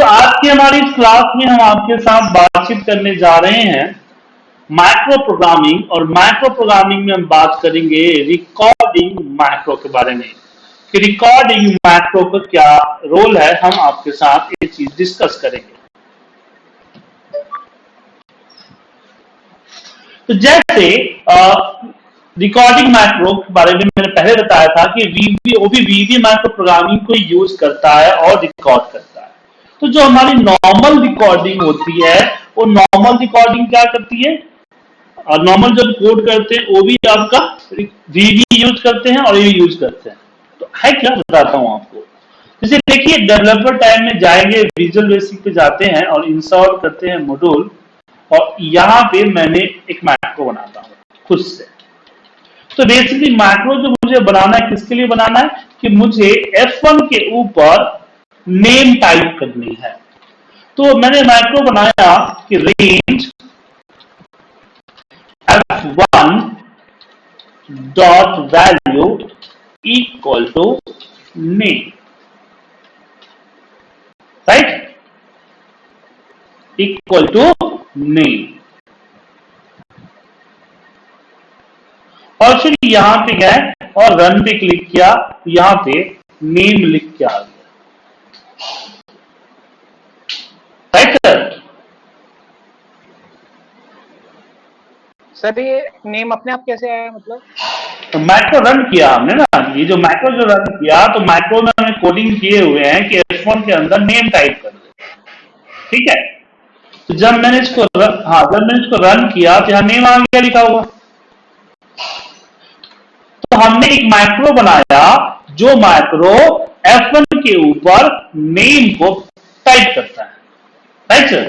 तो आज की हमारी इस क्लास में हम आपके साथ बातचीत करने जा रहे हैं माइक्रो प्रोग्रामिंग और माइक्रो प्रोग्रामिंग में हम बात करेंगे रिकॉर्डिंग माइक्रो के बारे में। कि रिकॉर्डिंग माइक्रो का क्या रोल है, हम आपके साथ ये चीज़ डिस्कस करेंगे। तो जैसे रिकॉर्डिंग माइक्रो के बारे में मैंने पहले बताया था कि वीवी वो भी वीवी माइक्रो प्रोग्रामिंग को यूज़ करता है और रिकॉर्ड करता है। तो जो हमारी नॉर्मल रिकॉर्डिंग होती है, वो नॉर्मल रिकॉर्डिंग क्या करती है? और नॉर्मल जब कोड करते हैं, वो भी आपका वीवी यूज़ करते हैं और ये यूज़ करते हैं। तो है क्या? बताता हूँ आपको। जैसे देखिए डेवलपर टाइम में जाएँगे विजुअल बेसिक पे जाते हैं और इंस्टॉल करते हैं मॉड्यूल और यहाँ पे मैंने एक मैक्रो बनाता हूँ, खुद से। तो बेसिकली मैक्रो जो मुझे बनाना है, किसके लिए बनाना है? कि मुझे F1 के ऊपर नेम टाइप करनी है। तो मैंने मैक्रो बनाया कि range F one dot value equal to name right equal to name और फिर यहाँ पे गए और रन पे क्लिक किया, यहाँ पे नेम लिख के आ गया। राइट सर सर ये नेम अपने आप कैसे आया मतलब? तो मैक्रो रन किया हमने ना ये जो मैक्रो जो रन किया तो मैक्रो में हमने कोडिंग किए हुए हैं कि एफ़ के अंदर नेम टाइप कर दे। ठीक है? तो जब मैंने इसको हाँ जब मैंने इसको रन किया तो यहाँ नेम आ गया लिखा हुआ? तो हमने एक माइक्रो बनाया जो माइक्रो F1 के ऊपर नेम को टाइप करता है। राइट सर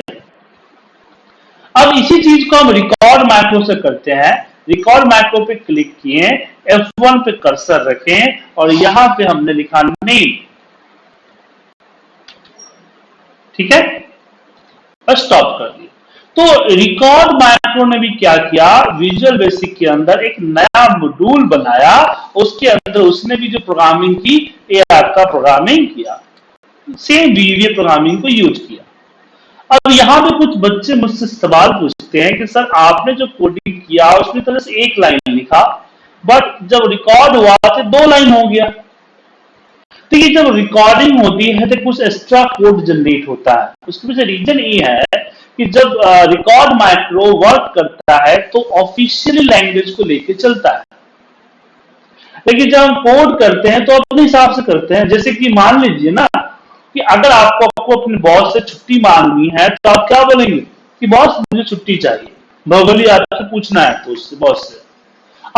अब इसी चीज़ को हम रिकॉर्ड माइक्रो से करते हैं। रिकॉर्ड माइक्रो पे क्लिक किए F1 पे कर्सर रखें और यहाँ पे हमने लिखा नेम ठीक है? और स्टॉप कर दिया तो रिकॉर्ड माइक्रो ने भी क्या किया? विजुअल बेसिक के अंदर एक नया मॉड्यूल बनाया। उसके अंदर उसने भी जो प्रोग्रामिंग की एआर का प्रोग्रामिंग किया। सेम वीवीए प्रोग्रामिंग को यूज़ किया। अब यहाँ पे कुछ बच्चे मुझसे सवाल पूछते हैं कि, सर, आपने जो कोडिंग किया, उसमें तरह से एक लाइन लिखा बट जब रिकॉर्ड हुआ तो दो लाइन हो गया। तो ये जब रिकॉर्डिंग होती है तो कुछ एक्स्ट्रा कोड जनरेट होता है। उसके पीछे रीजन ये है कि जब रिकॉर्ड माइक्रो वर्क करता है तो ऑफिशियल लैंग्वेज को लेके चलता है। लेकिन जब हम कोड करते हैं तो अपने हिसाब से करते हैं। जैसे कि मान लीजिए ना कि अगर आपको आपको अपने बॉस से छुट्टी मांगनी है तो आप क्या बोलेंगे कि, बॉस, मुझे छुट्टी चाहिए। नॉर्मली आपसे पूछना है तो उससे, बॉस से।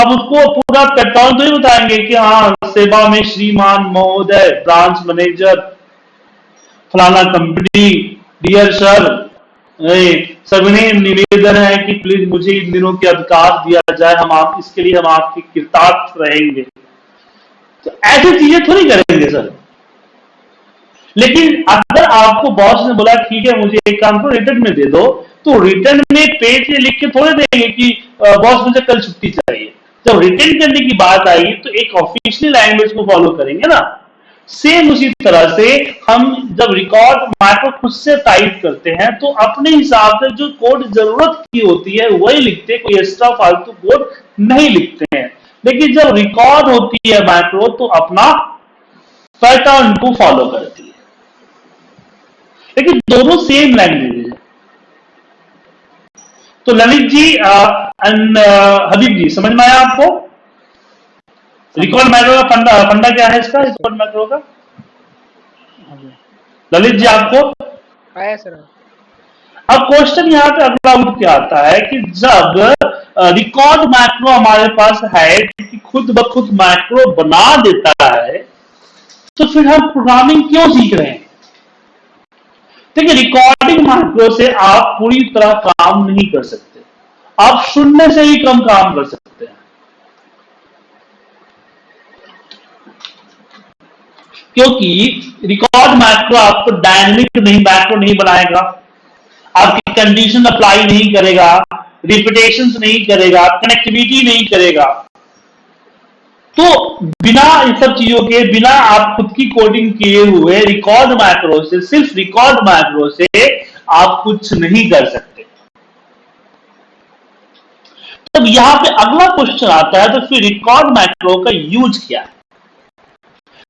अब उसको पूरा पैटर्न तो ही बताएँगे कि हाँ सेवा में श्रीमान महोदय, ब्रांच मैनेजर, फलाना कंपनी डियर सर सविनय निवेदन है कि प्लीज़ मुझे इन दिनों के अधिकार दिया जाए, हम आप, इसके लिए हम आपके कृतार्थ रहेंगे। तो ऐसी चीज़ें थोड़ी करेंगे, सर। लेकिन अगर आपको बॉस ने बोला, ठीक है, मुझे एक काम को रिटर्न में दे दो तो रिटर्न में पेज से लिख के थोड़े देंगे कि बॉस मुझे कल छुट्टी चाहिए। जब रिटर्न करने की बात आएगी तो एक ऑफिशियल लैंग्वेज को फॉलो करेंगे ना। सेम उसी तरह से हम जब रिकॉर्ड माइक्रो खुद से टाइप करते हैं तो अपने हिसाब से जो कोड ज़रूरत की होती है, वही लिखते कोई एक्स्ट्रा फालतू कोड नहीं लिखते हैं। लेकिन जब रिकॉर्ड होती है माइक्रो तो अपना पैटर्न को फॉलो करती है। लेकिन दोनों सेम लैंग्वेज है। तो ललित जी एंड हबीब जी समझ में आया आपको? रिकॉर्ड मैक्रो का फंडा फंडा क्या है इसका रिकॉर्ड मैक्रो का? ललित जी आपको? आया सर। अब क्वेश्चन यहाँ पे अगला उठ के आता है कि जब रिकॉर्ड मैक्रो हमारे पास है कि खुद ब खुद मैक्रो बना देता है तो फिर हम प्रोग्रामिंग क्यों सीख रहे हैं? देखिए रिकॉर्डिंग मैक्रो से आप पूरी तरह काम नहीं कर सकते। आप शून्य से ही कम काम कर सकते हैं। क्योंकि रिकॉर्ड मैक्रो आपको डायनेमिक नहीं मैक्रो नहीं बनाएगा। आपकी कंडीशन अप्लाई नहीं करेगा रिपीटेशन नहीं करेगा कनेक्टिविटी नहीं करेगा। तो बिना इन सब चीज़ों के, बिना आप खुद की कोडिंग किए हुए रिकॉर्ड माइक्रो से, सिर्फ़ रिकॉर्ड माइक्रो से आप कुछ नहीं कर सकते। तब यहाँ पे अगला क्वेश्चन आता है तो फिर रिकॉर्ड माइक्रो का यूज़ क्या है?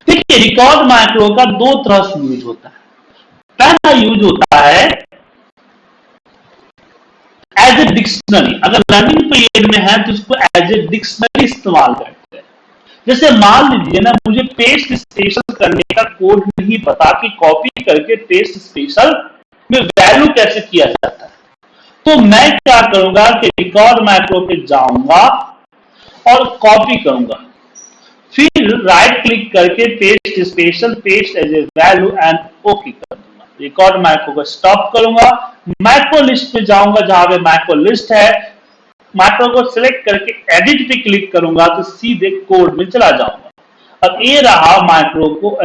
देखिए रिकॉर्ड माइक्रो का दो तरह से यूज़ होता है। पहला यूज़ होता है एज ए डिक्शनरी अगर लर्निंग पीरियड में है तो उसको एज ए डिक्शनरी इस्तेमाल करते हैं। जैसे मान लीजिए ना, मुझे पेस्ट स्पेशल करने का कोड नहीं पता कि कॉपी करके पेस्ट स्पेशल में वैल्यू कैसे किया जाता है। तो मैं क्या करूँगा कि रिकॉर्ड मैक्रो पे जाऊँगा और कॉपी करूँगा। फिर राइट क्लिक करके paste special paste as a value and okay कर दूँगा। रिकॉर्ड माइक्रो को स्टॉप करूँगा। मैक्रो लिस्ट पे जाऊँगा जहाँ पे मैक्रो लिस्ट है। मैक्रो को सिलेक्ट करके एडिट पे क्लिक करूँगा तो सीधे कोड में चला जाऊँगा। अब ये रहा माइक्रो को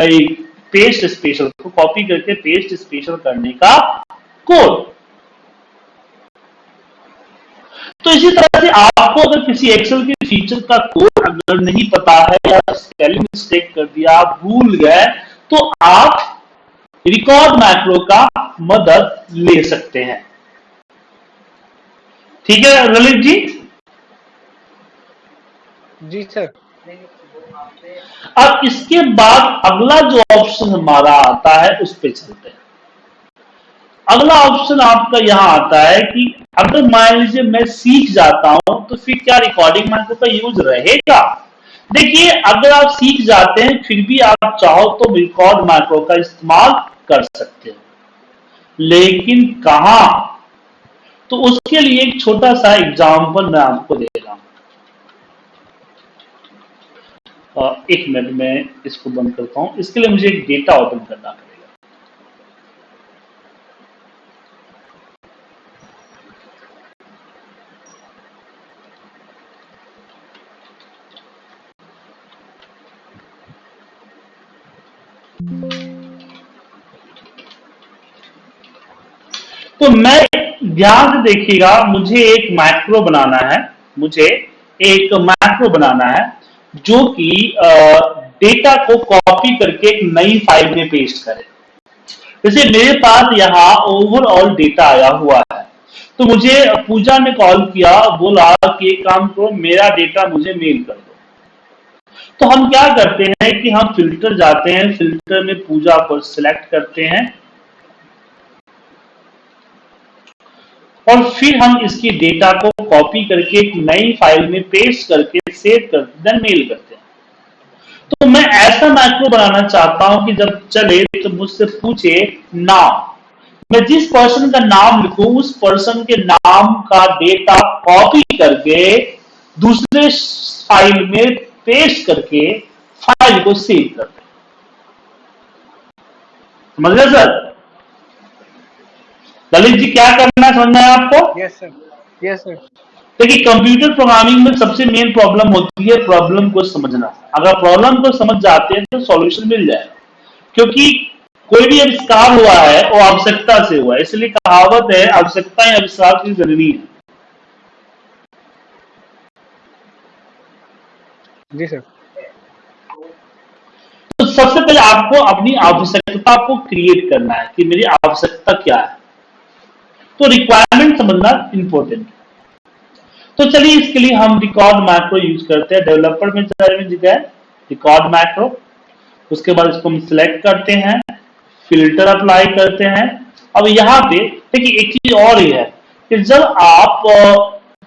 पेस्ट स्पेशल को कॉपी करके पेस्ट स्पेशल करने का कोड तो इसी तरह से आपको अगर किसी एक्सेल के फीचर का कोड अगर नहीं पता है या स्पेलिंग मिस्टेक कर दिया, भूल गए तो आप रिकॉर्ड मैक्रो का मदद ले सकते हैं। ठीक है ललित जी? जी सर अब इसके बाद अगला जो ऑप्शन हमारा आता है उस पर चलते हैं। अगला ऑप्शन आपका यहाँ आता है कि अगर मान लीजिए मैं सीख जाता हूँ तो फिर क्या रिकॉर्डिंग माइक्रो का यूज़ रहेगा? देखिए अगर आप सीख जाते हैं फिर भी आप चाहो तो रिकॉर्ड माइक्रो का इस्तेमाल कर सकते हो। लेकिन कहा? तो उसके लिए एक छोटा सा एग्ज़ाम्पल मैं आपको दे रहा हूँ। एक मिनट में इसको बंद करता हूँ। इसके लिए मुझे एक डेटा ओपन करना है तो मैं से देखिएगा, मुझे एक मैक्रो बनाना है, मुझे एक मैक्रो बनाना है, जो कि डेटा को कॉपी करके एक नई फ़ाइल में पेस्ट करे। जैसे मेरे पास यहाँ ओवरऑल डेटा आया हुआ है तो मुझे पूजा ने कॉल किया, बोला कि एक काम करो, मेरा डेटा मुझे मेल कर दो। तो हम क्या करते हैं कि हम फ़िल्टर जाते हैं फ़िल्टर में पूजा को सिलेक्ट करते हैं और फिर हम इसकी डेटा को कॉपी करके एक नई फ़ाइल में पेस्ट करके सेव कर देन मेल करते हैं। तो मैं ऐसा मैक्रो बनाना चाहता हूँ कि जब चले तो मुझसे पूछे, नाम। मैं जिस पर्सन का नाम लिखूं, उस पर्सन के नाम का डेटा कॉपी करके दूसरे फ़ाइल में पेस्ट करके फ़ाइल को सेव कर दे समझ गए सर ललित जी क्या करना समझना है आपको? यस सर यस सर देखिए कंप्यूटर प्रोग्रामिंग में सबसे मेन प्रॉब्लम होती है प्रॉब्लम को समझना। अगर प्रॉब्लम को समझ जाते हैं तो सॉल्यूशन मिल जाएगा क्योंकि कोई भी आविष्कार हुआ है वो आवश्यकता से हुआ है। इसलिए कहावत है आवश्यकता ही आविष्कार की ज़रूरी है। जी सर तो सबसे पहले आपको अपनी आवश्यकता को क्रिएट करना है कि मेरी आवश्यकता क्या है। तो रिक्वायरमेंट समझना इंपॉर्टेंट तो चलिए इसके लिए हम रिकॉर्ड मैक्रो यूज़ करते हैं। डेवलपर में जगह रिकॉर्ड मैक्रो उसके बाद इसको हम सिलेक्ट करते हैं फ़िल्टर अप्लाई करते हैं। अब यहाँ पे, देखिए एक चीज़ और ही है कि जब आप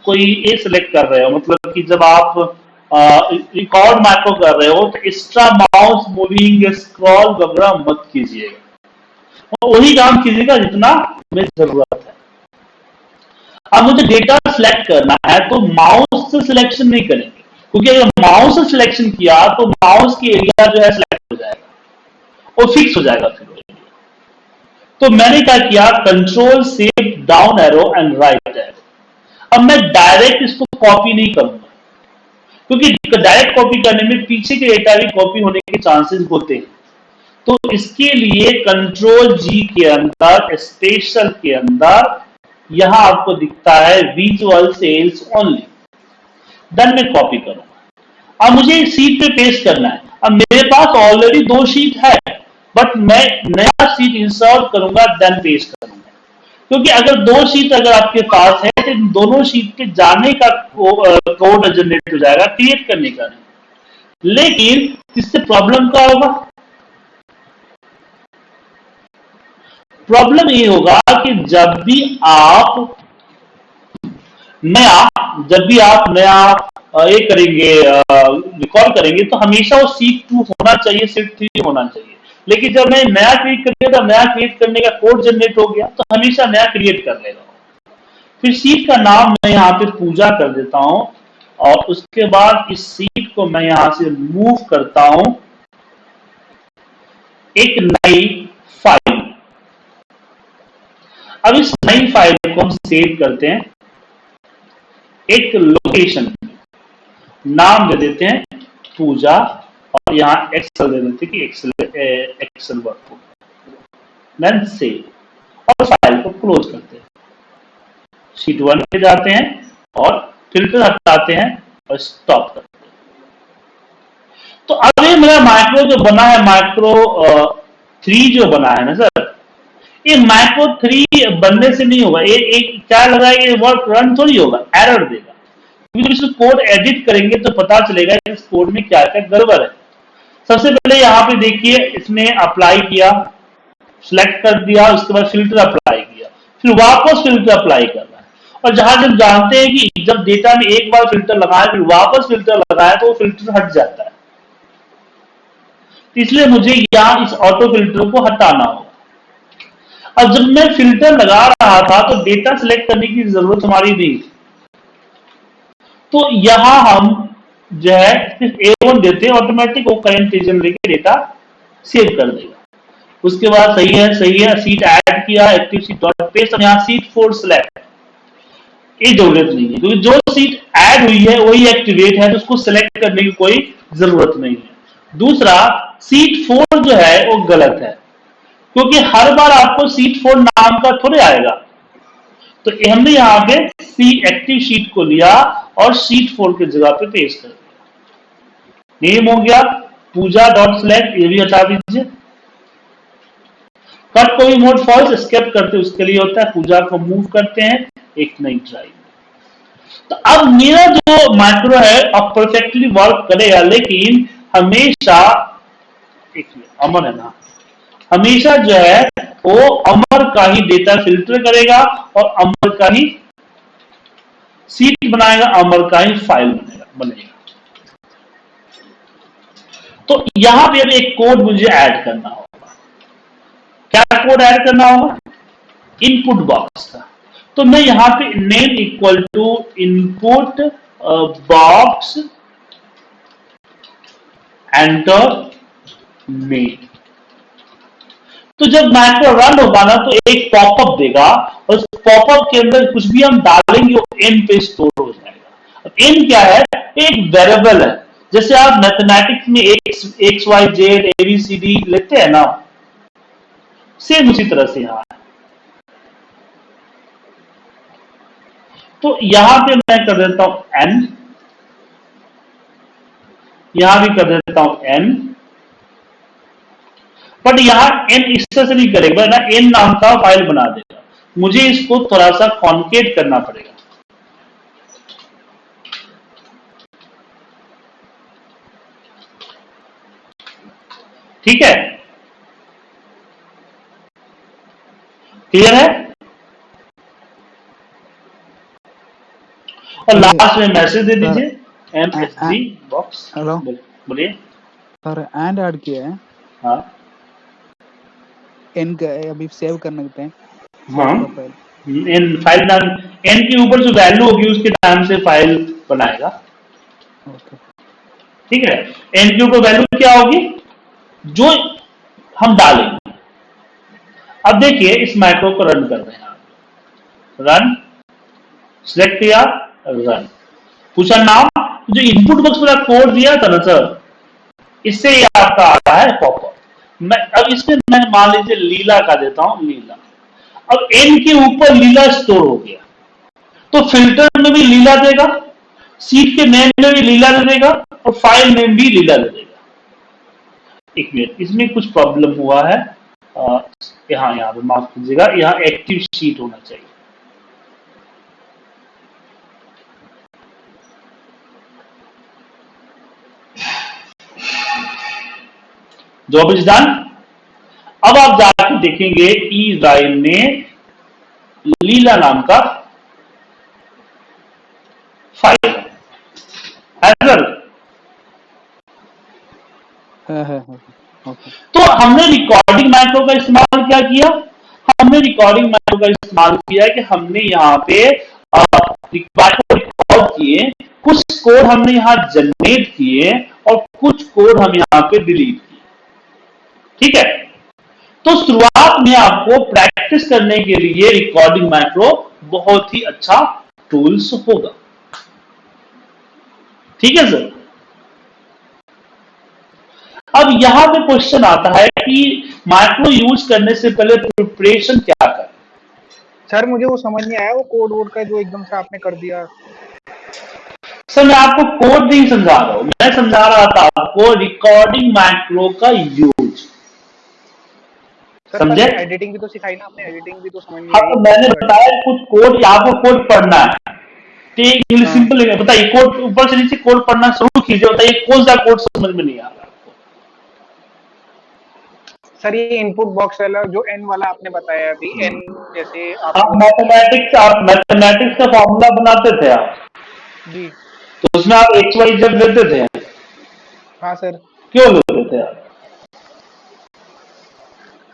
कोई ए सिलेक्ट कर रहे हो मतलब कि जब आप रिकॉर्ड मैक्रो कर रहे हो तो एक्स्ट्रा माउस मूविंग स्क्रॉल वगैरह मत कीजिएगा। वही काम कीजिएगा जितना में ज़रूरत है। अब मुझे डेटा सिलेक्ट करना है तो माउस से सिलेक्शन नहीं करेंगे। क्योंकि अगर माउस से सिलेक्शन किया तो माउस की एरिया जो है सिलेक्ट हो जाएगा। और फिक्स हो जाएगा फिर तो मैंने क्या किया control save down arrow and right arrow अब मैं डायरेक्ट इसको कॉपी नहीं करूँगा। क्योंकि डायरेक्ट कॉपी करने में पीछे के डेटा भी कॉपी होने के चांसेस होते हैं। तो इसके लिए कंट्रोल जी के अंदर स्पेशल के अंदर यहाँ आपको दिखता है विजुअल सेल्स ओनली देन मैं कॉपी करूँगा अब मुझे सीट पे पेस्ट करना है। अब मेरे पास ऑलरेडी दो शीट है बट मैं नया सीट इंसर्ट करूँगा देन पेस्ट करूँगा। क्योंकि अगर दो शीट अगर आपके पास है तो दोनों शीट पे जाने का कोड जनरेट हो जाएगा क्रिएट करने का। लेकिन इससे प्रॉब्लम क्या होगा? प्रॉब्लम ये होगा कि जब भी आप, नया, जब भी आप नया ये करेंगे रिकॉर्ड करेंगे तो हमेशा वो सीट टू होना चाहिए सीट थ्री होना चाहिए। लेकिन जब मैं नया क्रिएट कर दिया तो नया क्रिएट करने का कोड जनरेट हो गया तो हमेशा नया क्रिएट कर लेगा फिर सीट का नाम मैं यहाँ पे पूजा कर देता हूँ, और उसके बाद इस सीट को मैं यहाँ से मूव करता हूँ। एक नई फ़ाइल अब इस नई फ़ाइल को हम सेव करते हैं। एक लोकेशन नाम दे देते हैं, पूजा, और यहाँ एक्सेल दे देते हैं कि Excel Excel work then save और फ़ाइल को क्लोज करते हैं। शीट वन पे जाते हैं और फ़िल्टर हटाते हैं और स्टॉप करते हैं। तो अब ये मेरा माइक्रो जो बना है माइक्रो थ्री जो बना है ना सर ये माइक्रो थ्री बनने से नहीं होगा। ये एक क्या लगा ये वर्क रन थोड़ी होगा एरर देगा। क्योंकि जब कोड एडिट करेंगे तो पता चलेगा इस कोड में क्या क्या गड़बड़ है। सबसे पहले यहाँ पे देखिए, इसने अप्लाई किया सिलेक्ट कर दिया, उसके बाद फ़िल्टर अप्लाई किया। फिर वापस फ़िल्टर अप्लाई कर रहा है। और जहाँ जब जानते हैं कि जब डेटा में एक बार फ़िल्टर लगाया, फिर वापस फ़िल्टर लगाया तो वो फ़िल्टर हट जाता है। इसलिए मुझे यहाँ इस ऑटो फ़िल्टर को हटाना होगा। अब जब मैं फ़िल्टर लगा रहा था तो डेटा सिलेक्ट करने की ज़रूरत हमारी थी। तो यहाँ हम जो है, सिर्फ़ ए वन देते हैं ऑटोमेटिक वो करंट रीजन लेके डेटा सेव कर देगा। उसके बाद सही है सही है सीट ऐड किया एक्टिव सीट डॉट पेस्ट यहाँ सीट फोर सिलेक्ट ये ज़रूरत नहीं है, क्योंकि जो सीट ऐड हुई है, वही एक्टिवेट है तो उसको सिलेक्ट करने की कोई ज़रूरत नहीं है। दूसरा सीट फोर जो है, वो गलत है। क्योंकि हर बार आपको सीट फोर नाम का थोड़े आएगा। तो हमने यहाँ पे सी एक्टिव शीट को लिया और सीट फोर की जगह पे पेश कर दिया। नेम हो गया, पूजा डॉट सिलेक्ट ये भी हटा दीजिए। कट कोई मोड फॉल्स स्केप करते उसके लिए होता है, पूजा को मूव करते हैं, एक नई ड्राइव तो अब मेरा जो माइक्रो है, अब परफेक्टली वर्क करेगा, लेकिन हमेशा, एक अमर है ना। हमेशा जो है, वो अमर का ही डेटा फ़िल्टर करेगा और अमर का ही सीट बनाएगा, अमर का ही फ़ाइल बनेगा। बनेगा तो यहाँ पे अभी एक कोड मुझे ऐड करना होगा। क्या कोड ऐड करना होगा? इनपुट बॉक्स का। तो मैं यहाँ पे name equal to input box enter name तो जब मैक्रो रन होगा ना तो एक पॉपअप देगा और उस पॉपअप के अंदर कुछ भी हम डालेंगे, वो एन पे स्टोर हो जाएगा। अब एन क्या है? एक वेरिएबल है। जैसे आप मैथमेटिक्स में X X Y Z A B C D लेते हैं ना सेम उसी तरह से यहाँ तो यहाँ पे मैं कर देता हूँ एन यहाँ भी कर देता हूँ एन बट यहाँ एन इस तरह से नहीं करेगा ना एन नाम का फ़ाइल बना देगा। मुझे इसको थोड़ा सा कॉन्केट करना पड़ेगा। ठीक है? क्लियर है? और लास्ट में मैसेज दे दीजिए। एम एस बॉक्स हेलो बोलिए। सर एंड ऐड किया है। हाँ। एन का अभी सेव करने पे हाँ। एन फ़ाइल नाम एन के ऊपर जो वैल्यू होगी उसके नाम से फ़ाइल बनाएगा। ओके ठीक है? एन के ऊपर वैल्यू क्या होगी? जो हम डालेंगे। अब देखिए इस माइक्रो को रन कर रहे हैं आप। रन सिलेक्ट किया रन पूछा नाम जो इनपुट बॉक्स में कोड दिया था ना सर इससे ये आपका आ रहा है पॉपअप मैं, अब इसमें मैं मान लीजिए लीला का देता हूँ, लीला। अब एन के ऊपर लीला स्टोर हो गया। तो फ़िल्टर में भी लीला देगा सीट के नेम में भी लीला दे देगा और फ़ाइल नेम भी लीला दे देगा। एक मिनट इसमें कुछ प्रॉब्लम हुआ है। यहाँ यहाँ, यहाँ पे माफ़ कीजिएगा, यहाँ एक्टिव सीट होना चाहिए। जॉब इज़ डन अब आप जाकर देखेंगे ई ने लीला नाम का फ़ाइल है सर है है ओके। तो हमने रिकॉर्डिंग माइक्रो का इस्तेमाल क्या किया? हमने रिकॉर्डिंग माइक्रो का इस्तेमाल किया कि हमने यहाँ पे रिकॉर्ड किए कुछ कोड हमने यहाँ जनरेट किए और कुछ कोड हम यहाँ पे डिलीट किए ठीक है? तो शुरुआत में आपको प्रैक्टिस करने के लिए रिकॉर्डिंग माइक्रो बहुत ही अच्छा टूल्स होगा। ठीक है सर अब यहाँ पे क्वेश्चन आता है कि माइक्रो यूज़ करने से पहले प्रिपरेशन क्या करें? सर मुझे वो समझ नहीं आया वो कोड वोड का जो एकदम से आपने कर दिया। सर मैं आपको कोड नहीं समझा रहा हूँ। मैं समझा रहा था आपको रिकॉर्डिंग माइक्रो का यूज़ समझे? एडिटिंग भी तो सिखाई ना आपने एडिटिंग भी तो समझ नहीं हाँ तो मैंने बताया कुछ कोड आपको कोड पढ़ना है। ठीक है हाँ। सिंपल है। बताइए कोड ऊपर से नीचे कोड पढ़ना शुरू कीजिए बताइए कौन सा कोड समझ में नहीं आ रहा सर ये इनपुट बॉक्स वाला जो एन वाला आपने बताया अभी एन जैसे आप आप मैथमेटिक्स आप मैथमेटिक्स का फॉर्मूला बनाते थे आप? जी। तो उसमें आप एक्स वाई जेड लेते थे? हाँ सर। क्यों लेते थे आप?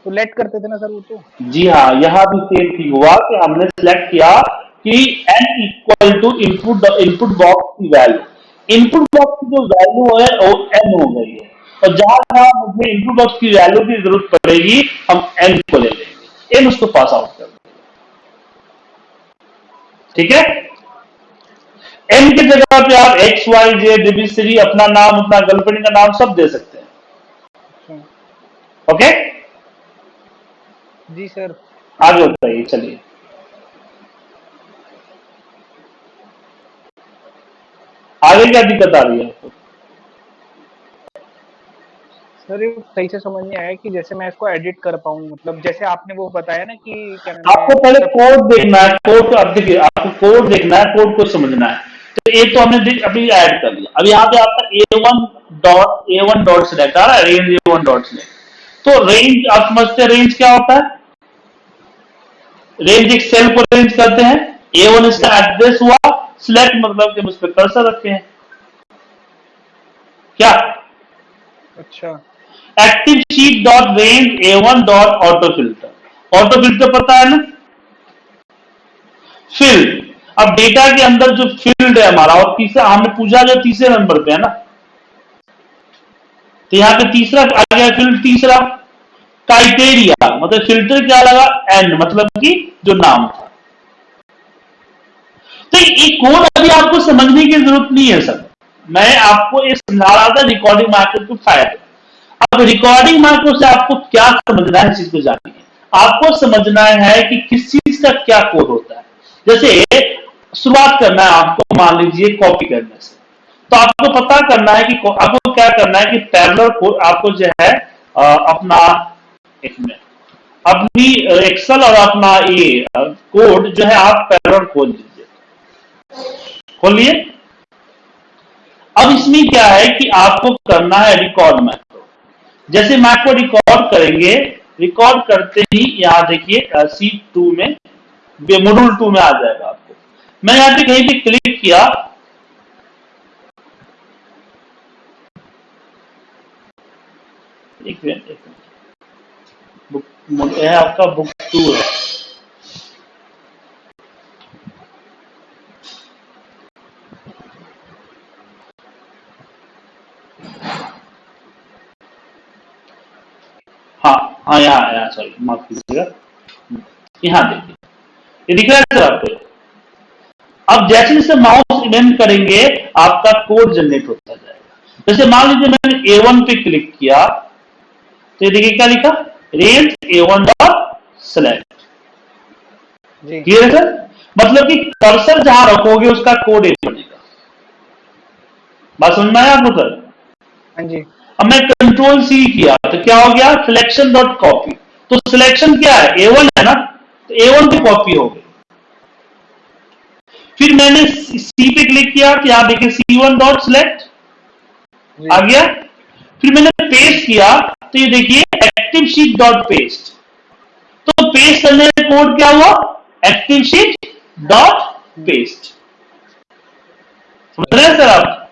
तो लेट करते थे ना सर वो तो? जी हाँ यहाँ भी सेम ठीक हुआ कि हमने सिलेक्ट किया कि n equal to input input box की वैल्यू इनपुट बॉक्स की जो वैल्यू है वो n हो गई है। और जहाँ जहाँ मुझे इनपुट बॉक्स की वैल्यू की ज़रूरत पड़ेगी हम n को ले लेंगे। N उसको पास आउट कर देंगे। ठीक है? N की जगह पे आप x y z डब्ल्यू अपना नाम अपना गर्लफ्रेंड का नाम सब दे सकते हैं। अच्छा। ओके जी सर। आगे बताइए चलिए। आगे क्या दिक्कत आ रही है आपको? सर ये सही से समझ नहीं आया कि जैसे मैं इसको एडिट कर पाऊँ मतलब जैसे आपने वो बताया ना कि क्या आपको पहले कोड देखना है कोड अब देखिए आपको कोड देखना है कोड को समझना है। तो एक तो हमने अभी ऐड कर लिया। अब यहाँ पे आपका A one dot A one dot select आ रहा है range A one dot select तो रेंज आप समझते हैं रेंज क्या होता है? रेंज एक सेल को रेंज करते हैं। ए वन इसका एड्रेस हुआ सिलेक्ट मतलब कि हम उस पर कर्सर रखे हैं। क्या? अच्छा। Active sheet dot range A one dot auto filter auto filter पता है ना? फ़ील्ड अब डेटा के अंदर जो फ़ील्ड है हमारा और तीसरा हमने पूछा जो तीसरे नंबर पे है ना? तो यहाँ पे तीसरा आ गया फ़ील्ड तीसरा। क्राइटेरिया मतलब फ़िल्टर क्या लगा? एंड मतलब कि जो नाम था। तो ये कोड अभी आपको समझने की ज़रूरत नहीं है सर। मैं आपको ये समझा रहा था रिकॉर्डिंग मार्केट के फ़ायदे अब रिकॉर्डिंग मार्केट से आपको क्या समझना है चीज़ को जानिए आपको समझना है कि किस चीज़ का क्या कोड होता है। जैसे, शुरुआत करना है आपको, मान लीजिए कॉपी करने से तो आपको पता करना है कि आपको क्या करना है कि पैरेलल कोड आपको जो है अपना मिनट अपनी एक्सेल और अपना ये कोड जो है, आप पैरेलल खोल लीजिए खोलिए। अब इसमें क्या है कि आपको करना है रिकॉर्ड मैक्रो जैसे मैक्रो रिकॉर्ड करेंगे रिकॉर्ड करते ही यहाँ देखिए सी टू में मॉड्यूल टू में आ जाएगा आपको। मैं यहाँ पे कहीं पे क्लिक किया। एक मिनट एक यह आपका बुक टू है हाँ हाँ यहाँ यहाँ सॉरी माफ़ कीजिएगा यहाँ देखिए ये दिख रहा है सर आपको? अब जैसे जैसे माउस इवेंट करेंगे, आपका कोड जनरेट होता जाएगा। जैसे मान लीजिए मैंने A1 पे क्लिक किया तो ये देखिए क्या लिखा? Range A1 dot select clear है सर मतलब कि कर्सर जहाँ रखोगे उसका कोड एक बनेगा। बात समझ में आया आपको सर? हाँ जी। अब मैं कंट्रोल सी किया तो क्या हो गया? सिलेक्शन डॉट कॉपी तो सिलेक्शन क्या है? ए वन है ना? तो ए वन की कॉपी हो गई फिर मैंने सी पे क्लिक किया तो यहाँ देखिए सी वन डॉट सिलेक्ट आ गया। फिर मैंने पेस्ट किया तो ये देखिए एक्टिव शीट डॉट पेस्ट तो पेस्ट करने का कोड क्या हुआ? एक्टिव शीट डॉट पेस्ट समझ रहे हैं सर आप?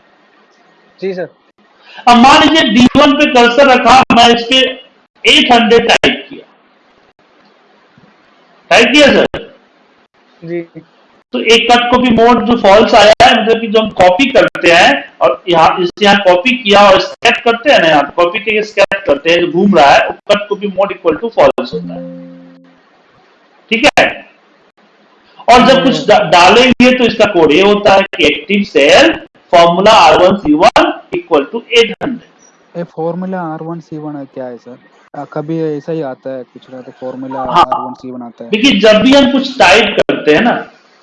जी सर। अब मान लीजिए D1 पे कर्सर रखा मैं इस पे 800 टाइप किया। टाइप किया सर? जी। तो एक कट कॉपी मोड जो फॉल्स आया है मतलब कि जो हम कॉपी करते हैं और यहाँ इस यहाँ कॉपी किया और स्कैट करते हैं ना यहाँ कॉपी के स्कैट करते हैं जो घूम रहा है cut copy mode equal to false होता है। ठीक है? और जब कुछ डा- डालेंगे तो इसका कोड ये होता है कि active cell formula R one C one equal to eight hundred ये formula R one C one क्या है सर? आ, कभी ऐसा ही आता है कुछ ना तो फॉर्मूला हाँ। आर वन सी वन आता है। देखिए जब भी हम कुछ टाइप करते हैं ना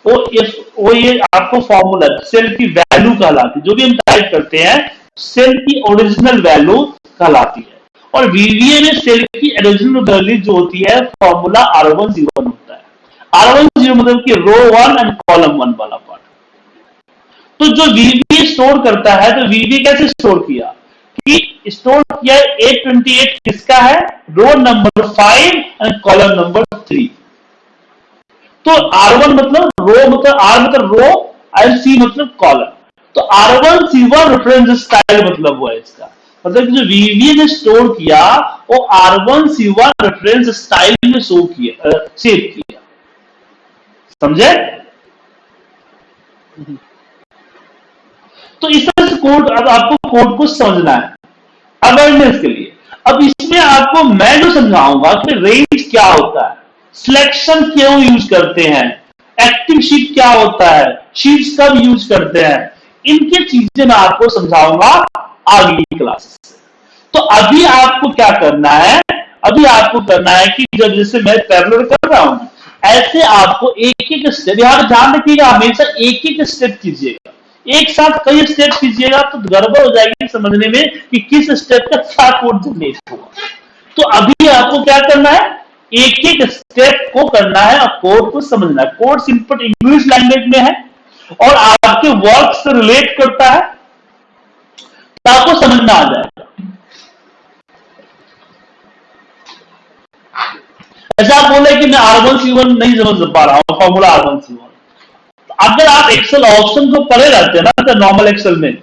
वो ये वो ये आपको फॉर्मूला सेल की वैल्यू कहलाती है। जो भी हम टाइप करते हैं सेल की ओरिजिनल वैल्यू कहलाती है। और वीवीए में सेल की ओरिजिनल वैल्यू जो होती है formula R one zero one होता है। आर वन ज़ीरो मतलब कि row one and column one वाला पार्ट तो जो वीवीए स्टोर करता है तो वीवीए कैसे स्टोर किया? कि स्टोर किया एट ट्वेंटी एट किसका है? Row number five and column number three तो R1 मतलब रो मतलब R मतलब रो एंड C मतलब कॉलम तो R1 C1 रेफरेंस स्टाइल मतलब हुआ इसका। मतलब जो VV ने स्टोर किया, वो R1 C1 रेफरेंस स्टाइल में शो किया सेव किया। समझे? तो इस तरह से कोड अब आपको कोड को समझना है। अवेयरनेस के लिए। अब इसमें आपको मैं जो समझाऊँगा कि रेंज क्या होता है। सिलेक्शन क्यों यूज़ करते हैं? एक्टिव शीट क्या होता है? शीट्स कब यूज़ करते हैं? इनके चीज़ें मैं आपको समझाऊँगा अगली क्लास तो अभी आपको क्या करना है? अभी आपको करना है कि जब जैसे मैं पैरलर कर रहा हूँ, ऐसे आपको एक एक स्टेप यहाँ ध्यान रखिएगा, हमेशा एक एक स्टेप कीजिएगा। एक साथ कई स्टेप कीजिएगा तो गड़बड़ हो जाएगी समझने में कि किस स्टेप का क्या कोड जनरेट होगा। तो अभी आपको क्या करना है? एक एक स्टेप को करना है और कोड को समझना है। कोड सिंपल इंग्लिश लैंग्वेज में है और आपके वर्क से रिलेट करता है तो आपको समझना आ जाएगा। ऐसा आप बोले कि मैं आर वन सी वन नहीं समझ पा रहा हूँ formula R one C one अगर आप एक्सेल ऑप्शन को पढ़े रहते हैं ना तो नॉर्मल एक्सेल में,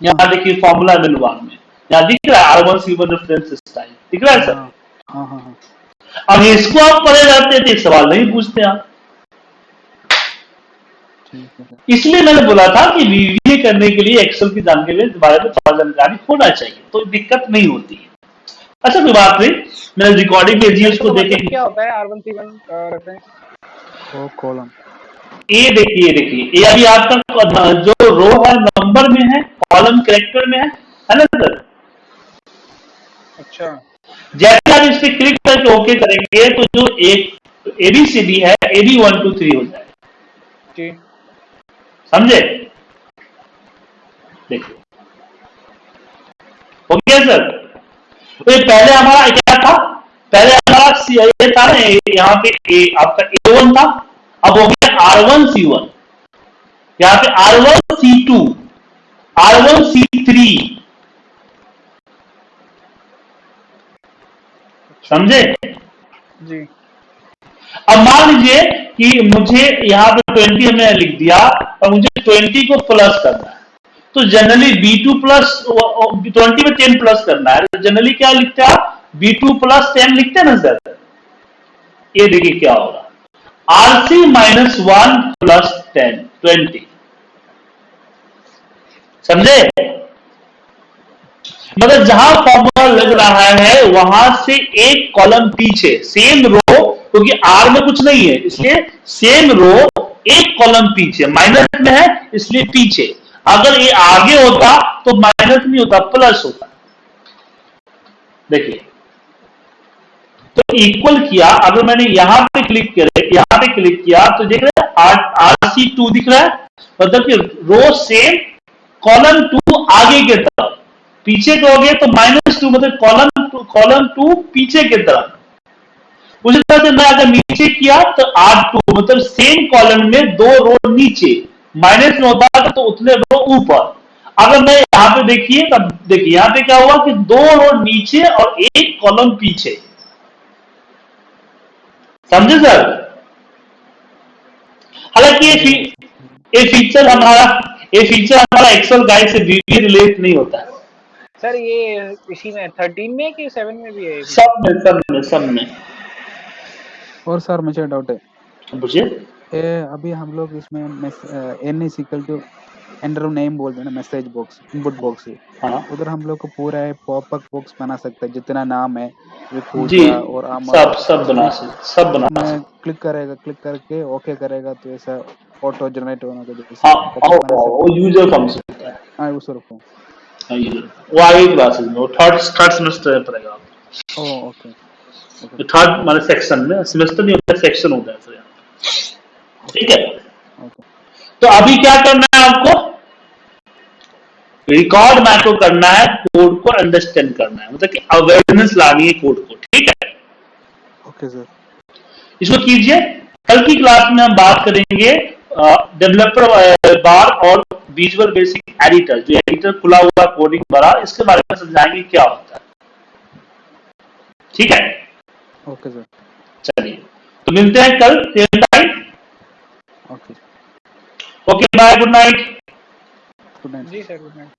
यहाँ देखिए फॉर्मूला मेनू में। यहाँ दिख रहा है R one C one reference style दिख रहा है सर हाँ हाँ हाँ। अब इसको आप पढ़े जाते हैं तो एक सवाल नहीं पूछते आप। है इसलिए मैंने बोला था कि वीवीए करने के लिए एक्सेल की जानकारी के बारे में थोड़ा जानकारी होना चाहिए तो दिक्कत नहीं होती है। अच्छा कोई बात नहीं मैंने रिकॉर्डिंग भेजी है उसको देखेंगे क्या होता है R1C1 रेफरेंस वो कॉलम ए देखिए देखिए ये अभी आपका जो रो है नंबर में है कॉलम कैरेक्टर में है है ना सर अच्छा। जैसे आप इस पे क्लिक करके ओके करेंगे तो जो एक एबीसीडी है A B one two three हो जाएगा। जी। समझे? देखिए। हो गया सर? तो ये पहले हमारा क्या था? पहले हमारा सी- ये था ना यहाँ पे ए आपका ए वन था। अब हो गया आर वन सी वन यहाँ पे R one C two R one C three समझे? जी। अब मान लीजिए कि मुझे यहाँ पे ट्वेंटी हमने लिख दिया और मुझे ट्वेंटी को प्लस करना है। तो generally B two plus twenty में टेन प्लस करना है। तो जनरली क्या लिखते हैं बी टू प्लस टेन लिखते हैं ना सर ये देखिए क्या होगा R C minus one plus ten twenty समझे? मतलब जहाँ फॉर्मूला लग रहा है, वहाँ से एक कॉलम पीछे सेम रो क्योंकि आर में कुछ नहीं है, इसलिए सेम रो एक कॉलम पीछे माइनस में है, इसलिए पीछे। अगर ये आगे होता तो माइनस नहीं होता प्लस होता। देखिए तो इक्वल किया, अगर मैंने यहाँ पे क्लिक किया यहाँ पे क्लिक किया तो देख रहे आर सी टू दिख रहा है मतलब कि रो सेम कॉलम टू आगे के तरफ़। पीछे कहोगे तो माइनस टू मतलब कॉलम टू कॉलम टू पीछे की तरफ़। उसी तरह से मैं अगर नीचे किया तो आर टू मतलब सेम कॉलम में दो रो नीचे। माइनस में होता है तो उतने रो ऊपर। अगर मैं यहाँ पे देखिए तब देखिए यहाँ पे क्या हुआ कि दो रो नीचे और एक कॉलम पीछे। समझे सर हालाँकि ये फ़ी, ये फीचर हमारा ये फीचर हमारा एक्सेल गाइड से रिलेट नहीं होता। है सर ये इसी में 13 में कि 7 में भी है सब में सब में सब में। और सर मुझे डाउट है। बुझे ये अभी हम लोग इसमें N is equal to enter name बोलते हैं ना मैसेज बॉक्स इनपुट बॉक्स हाँ। उधर हम लोग को पूरा है पॉपअप बॉक्स बना सकते हैं जितना नाम है जी। और अमर सब सब बना सकते सब बना मैं सकते क्लिक करेगा क्लिक करके ओके करेगा तो ऐसा ऑटो जनरेट होना तो जैसे हाँ pop-up हाँ, बना सकते वो यूज़र फ़ंक्शन वो आगे क्लासेस में वो थर्ड थर्ड सेमेस्टर में पड़ेगा ओ ओके थर्ड माने सेक्शन में सेमेस्टर नहीं होता सेक्शन होता है सर यहाँ। ठीक है? ओके तो अभी क्या करना है आपको? रिकॉर्ड मैक्रो करना है कोड को अंडरस्टैंड करना है। मतलब कि अवेयरनेस लानी है कोड को ठीक है? ओके सर इसको कीजिए। कल की क्लास में हम बात करेंगे डेवलपर बार और विजुअल बेसिक एडिटर जो एडिटर खुला हुआ कोडिंग बड़ा इसके बारे में समझाएँगे क्या होता है। ठीक है? ओके सर चलिए। तो मिलते हैं कल same time okay okay bye good night good night जी सर गुड नाइट